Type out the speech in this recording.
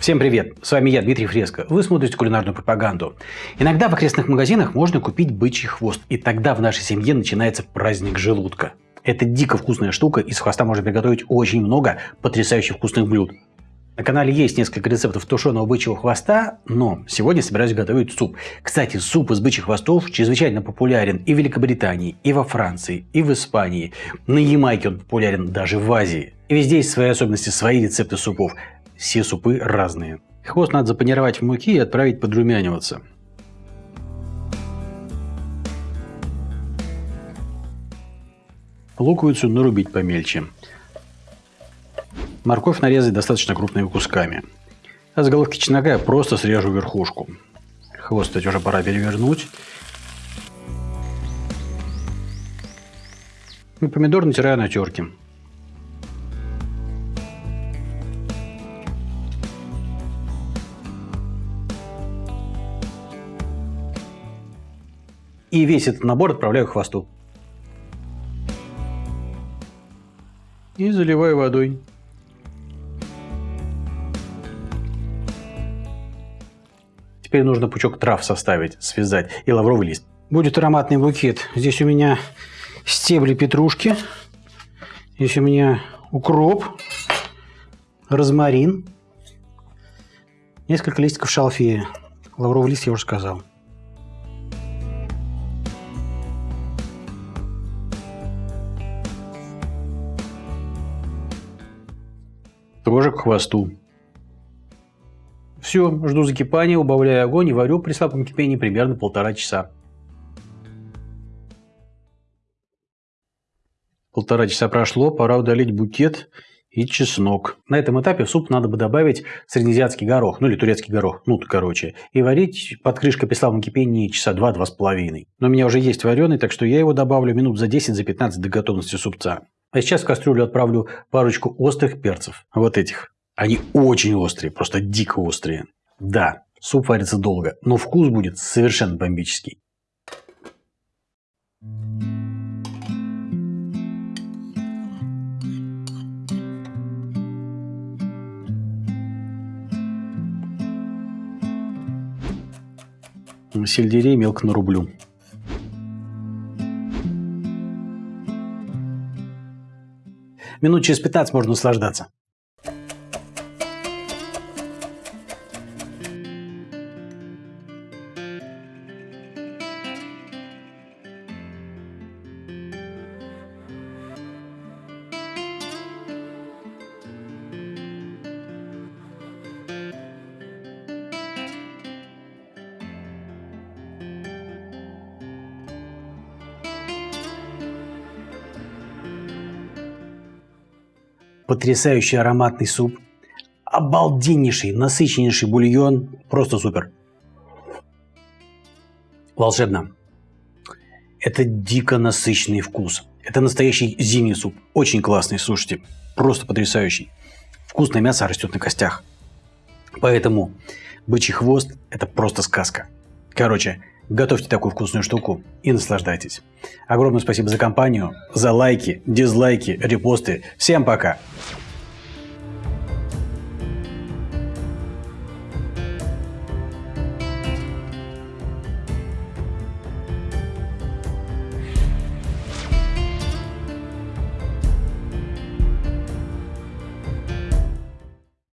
Всем привет! С вами я, Дмитрий Фреско. Вы смотрите кулинарную пропаганду. Иногда в окрестных магазинах можно купить бычий хвост, и тогда в нашей семье начинается праздник желудка. Это дико вкусная штука, из хвоста можно приготовить очень много потрясающе вкусных блюд. На канале есть несколько рецептов тушеного бычьего хвоста, но сегодня собираюсь готовить суп. Кстати, суп из бычьих хвостов чрезвычайно популярен и в Великобритании, и во Франции, и в Испании. На Ямайке он популярен даже в Азии. И везде есть свои особенности, свои рецепты супов. Все супы разные. Хвост надо запанировать в муки и отправить подрумяниваться. Луковицу нарубить помельче. Морковь нарезать достаточно крупными кусками. А с головки чеснока я просто срежу верхушку. Хвост, кстати, уже пора перевернуть. И помидор натираю на терке. И весь этот набор отправляю к хвосту. И заливаю водой. Теперь нужно пучок трав составить, связать и лавровый лист. Будет ароматный букет. Здесь у меня стебли петрушки. Здесь у меня укроп, розмарин, несколько листиков шалфея. Лавровый лист я уже сказал. Тоже к хвосту. Все, жду закипания, убавляю огонь и варю при слабом кипении примерно полтора часа. Полтора часа прошло, пора удалить букет и чеснок. На этом этапе в суп надо бы добавить среднеазиатский горох, ну или турецкий горох, ну короче, и варить под крышкой при слабом кипении часа два-два с половиной. Но у меня уже есть вареный, так что я его добавлю минут за 10-15 за 15 до готовности супца. А сейчас в кастрюлю отправлю парочку острых перцев, вот этих. Они очень острые, просто дико острые. Да, суп варится долго, но вкус будет совершенно бомбический. Сельдерей мелко нарублю. Минут через 15 можно наслаждаться. Потрясающий ароматный суп, обалденнейший, насыщеннейший бульон, просто супер. Волшебно. Это дико насыщенный вкус. Это настоящий зимний суп. Очень классный, слушайте. Просто потрясающий. Вкусное мясо растет на костях. Поэтому бычий хвост – это просто сказка. Короче, Готовьте такую вкусную штуку и наслаждайтесь. Огромное спасибо за компанию, за лайки, дизлайки, репосты. Всем пока!